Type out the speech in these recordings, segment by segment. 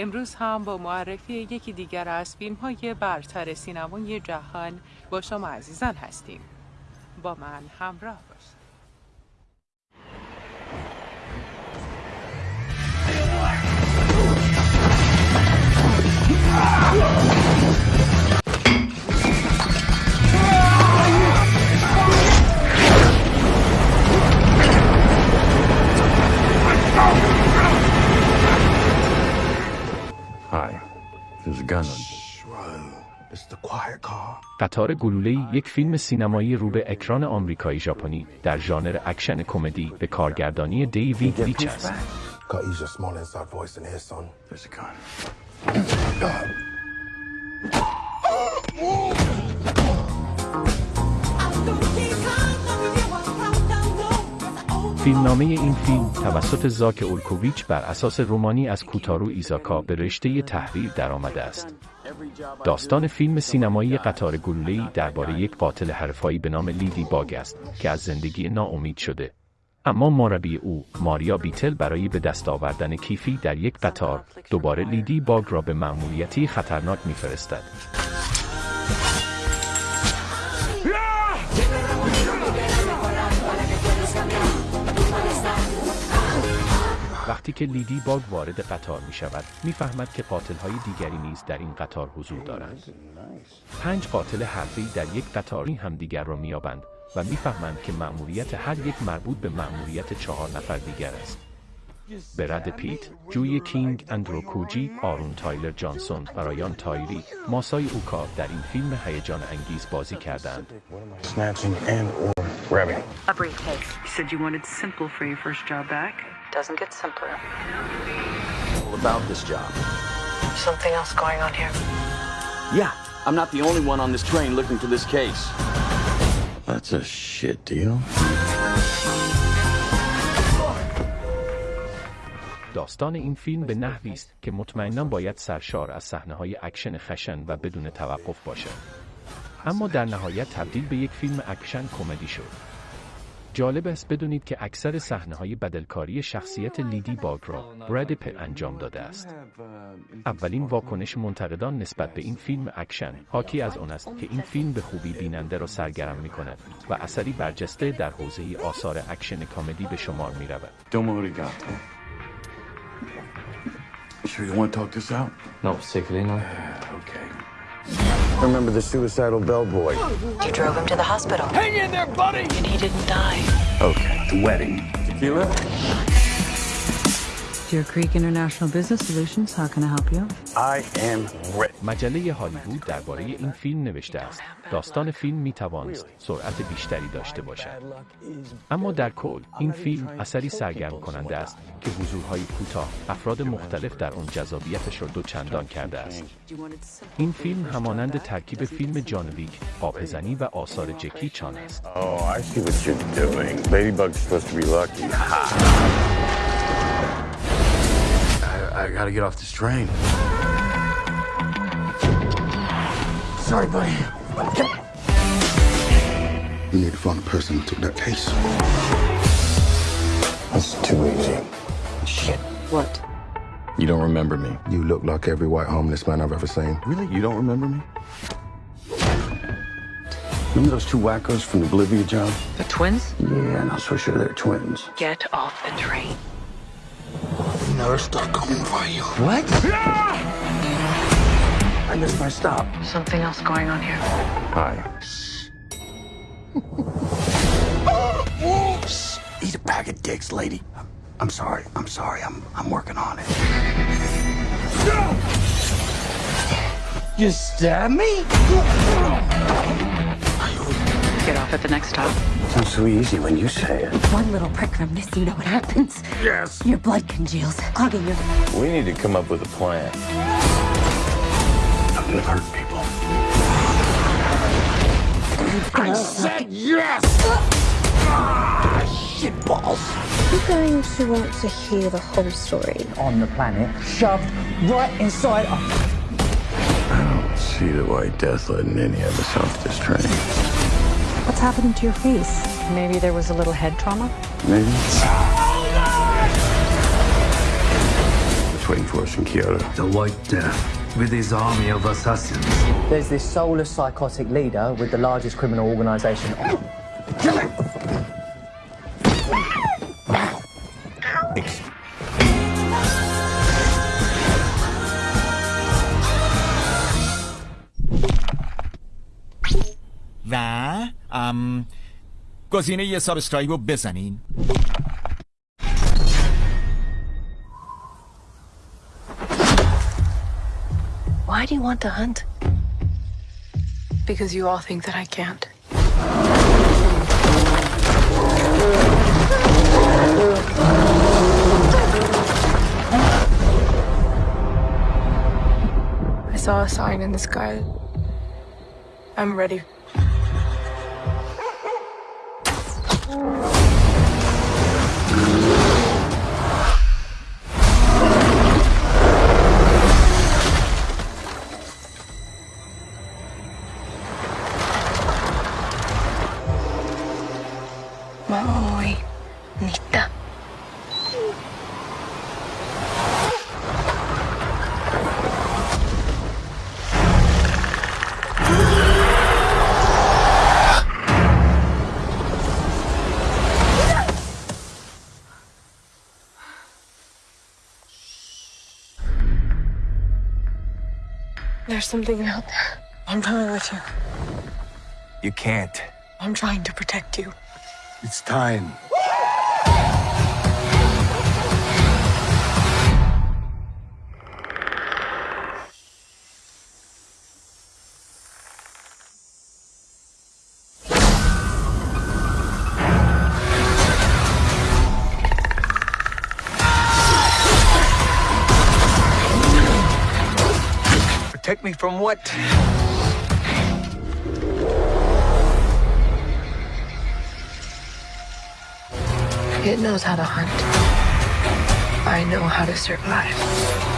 امروز هم با معرفی یکی دیگر از فیلم های برتر سینمای جهان با شما عزیزان هستیم. با من همراه باشید. قطار گلوله یک فیلم سینمایی رو به اکران آمریکایی ژاپنی. در ژانر اکشن کمدی به کارگردانی دیوید لیچ است. فیلمنامه این فیلم توسط زاک اولکوویچ بر اساس رومانی از کوتارو ایزاکا به رشته تحریر درآمده است. داستان فیلم سینمایی قطار گلوله‌ای درباره یک قاتل حرفه‌ای به نام لیدی باگ است که از زندگی ناامید شده. اما مربی او ماریا بیتل برای به دست آوردن کیفی در یک قطار دوباره لیدی باگ را به مأموریتی خطرناک میفرستد. وقتی که لیدی باگ وارد قطار می شود می فهمد که قاتل های دیگری نیز در این قطار حضور دارند. پنج قاتل حرفی در یک قطاری همدیگر را میابند و می‌فهمند که مأموریت هر یک مربوط به مأموریت چهار نفر دیگر است. برد پیت، جوی کینگ، اندرو کوجی، آرون تایلر جانسون و رایان تایری، ماسای اوکا در این فیلم هیجان انگیز بازی کردند. A briefcase. You said you wanted simple for your first job back. Doesn't get simpler. all about this job. Something else going on here. Yeah, I'm not the only one on this train looking to this case. That's a shit deal. داستان این فیلم به نحوی است که مطمئنا باید سرشار از صحنه‌های اکشن خشن و بدون توقف باشد. اما در نهایت تبدیل به یک فیلم اکشن کمدی شد. جالب است بدونید که اکثر صحنه‌های بدلکاری شخصیت لیدی باگ را براد پت انجام داده است. اولین واکنش منتقدان نسبت به این فیلم اکشن حاکی از آن است که این فیلم به خوبی بیننده را سرگرم می کند و اثری برجسته در حوزه آثار اکشن کامدی به شمار می رود. Sure you want to talk this out? Not particularly, no. Okay. Remember the suicidal bellboy? You drove him to the hospital. Hang in there, buddy! And he didn't die. Okay. The wedding. Tequila? Deer Creek International Business Solutions, how can I help you? I am ready. مجله هالیوود درباره این فیلم نوشته است. داستان فیلم می توانست سرعت بیشتری داشته باشد. اما در کل این فیلم اثری سرگرم کننده است که حضورهای کوتاه افراد مختلف در آن جذابیتش را دو چندان کرده است. این فیلم همانند ترکیب فیلم جان ویک، آبزنی و آثار جکی چان است. Oh, I see what you're doing. Ladybug's supposed to be lucky. Ha! I, I gotta get off this train. Sorry, buddy. We need to find the person who took that case. That's too easy. Shit. What? You don't remember me. You look like every white homeless man I've ever seen. Really? You don't remember me? Remember those two wackos from the Bolivia job? The twins? Yeah, not so sure they're twins. Get off the train. Never stop coming for you. What? I missed my stop. Something else going on here. Hi. Whoops! Eat a bag of dicks, lady. I'm sorry. I'm sorry. I'm I'm working on it. You stab me? Get off at the next stop. Sounds so easy when you say it. One little prick from this, you know what happens. Yes. Your blood congeals, clogging your. We need to come up with a plan. I'm gonna hurt people. I said Yes! Ah, shit balls. You're going to want to hear the whole story. on the planet shoved right inside I don't see the white death letting any of us off this train. What's happening to your face? Maybe there was a little head trauma? Maybe. White Death waiting for us in Kyoto. The White Death, with his army of assassins. There's this soulless psychotic leader with the largest criminal organisation گزینه یه ساب استرایب رو بزنین Why do you want to hunt? Because you all think that I can't. I saw a sign in the sky. I'm ready. Maui, Nita. There's something out there. I'm coming with you. You can't. I'm trying to protect you. It's time. Me from what? It knows how to hunt. I know how to survive.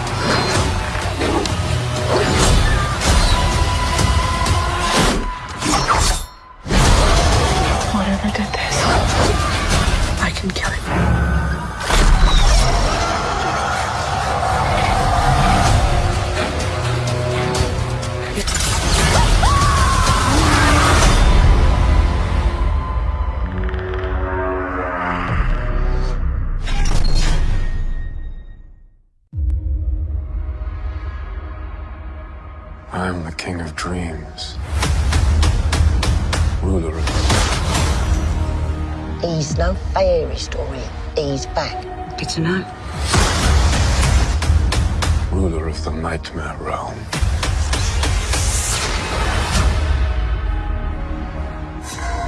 I'm the king of dreams. Ruler of He's no fairy story. He's back. Good to know. ruler of the nightmare realm.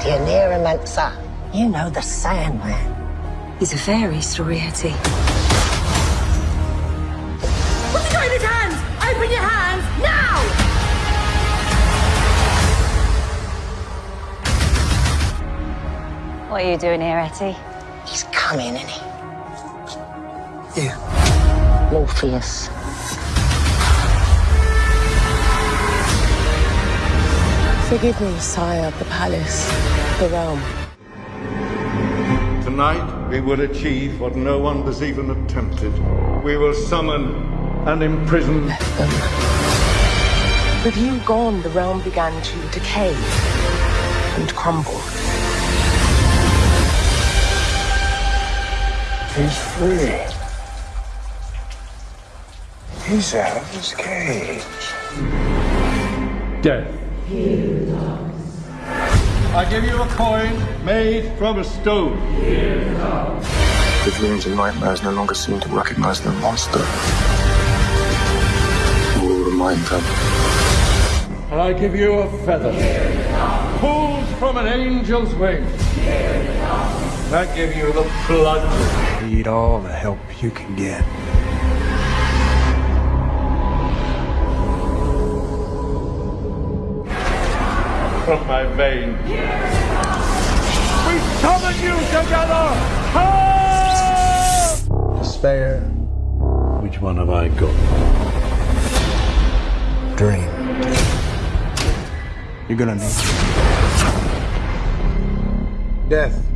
The Aniramantha. You know the Sandman. He's a fairy story, Etty. What's he got in his hands? Open your hands now! What are you doing here, Etty? He's coming, isn't he? Yeah. Morpheus. Forgive me, sire of the palace, the realm. Tonight, we will achieve what no one has even attempted. We will summon and imprison. them. With you gone, the realm began to decay and crumble. He's free. He's out of his cage. Death. I give you a coin made from a stone. The dreams and nightmares no longer seem to recognize the monster. We will remind them. And I give you a feather. Pulled from an angel's wing. I give you the blood. Need all the help you can get. from my veins. We summon you together! Despair. Which one have I got? Dream. You're gonna need Death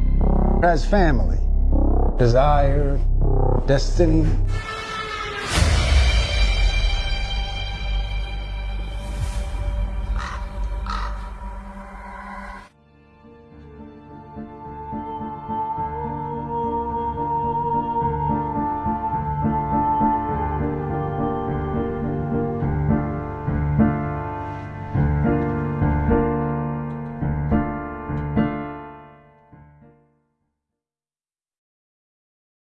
has family, desire, destiny,